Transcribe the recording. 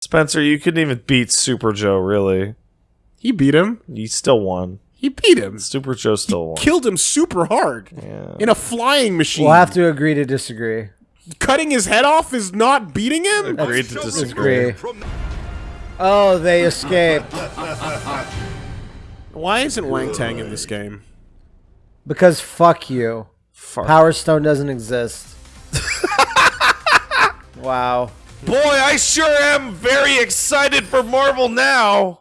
Spencer, you couldn't even beat Super Joe, really. He beat him. He still won. He beat him. Super Joe still won. Killed him super hard. Yeah. In a flying machine. We'll have to agree to disagree. Cutting his head off is not beating him? Agreed to disagree. Oh, they escaped. Why isn't Wang Tang in this game? Because fuck you. Fuck. Power Stone doesn't exist. wow. Boy, I sure am very excited for Marvel now.